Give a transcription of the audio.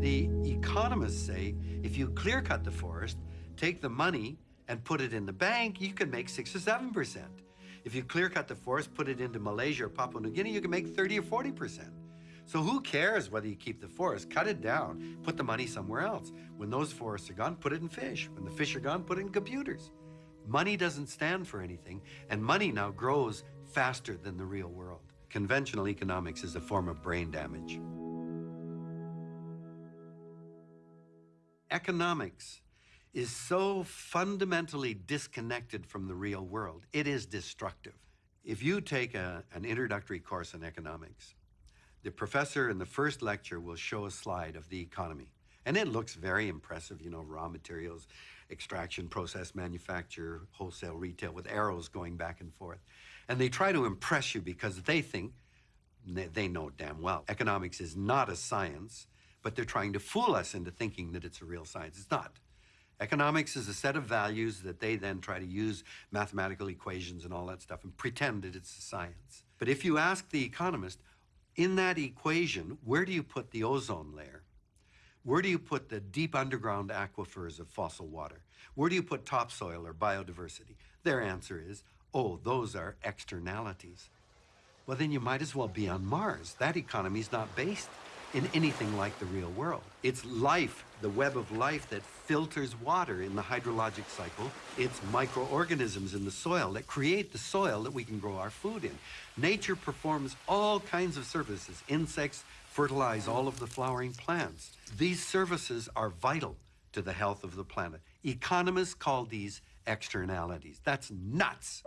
The economists say if you clear cut the forest, take the money and put it in the bank, you can make six or seven percent. If you clear cut the forest, put it into Malaysia or Papua New Guinea, you can make 30 or 40 percent. So who cares whether you keep the forest? Cut it down, put the money somewhere else. When those forests are gone, put it in fish. When the fish are gone, put it in computers. Money doesn't stand for anything, and money now grows faster than the real world. Conventional economics is a form of brain damage. Economics is so fundamentally disconnected from the real world, it is destructive. If you take a, an introductory course in economics, the professor in the first lecture will show a slide of the economy. And it looks very impressive, you know, raw materials, extraction, process, manufacture, wholesale, retail, with arrows going back and forth. And they try to impress you because they think, they know damn well, economics is not a science, but they're trying to fool us into thinking that it's a real science. It's not. Economics is a set of values that they then try to use mathematical equations and all that stuff and pretend that it's a science. But if you ask the economist, in that equation, where do you put the ozone layer? Where do you put the deep underground aquifers of fossil water? Where do you put topsoil or biodiversity? Their answer is, oh, those are externalities. Well, then you might as well be on Mars. That economy is not based in anything like the real world. It's life, the web of life that filters water in the hydrologic cycle. It's microorganisms in the soil that create the soil that we can grow our food in. Nature performs all kinds of services. Insects fertilize all of the flowering plants. These services are vital to the health of the planet. Economists call these externalities. That's nuts.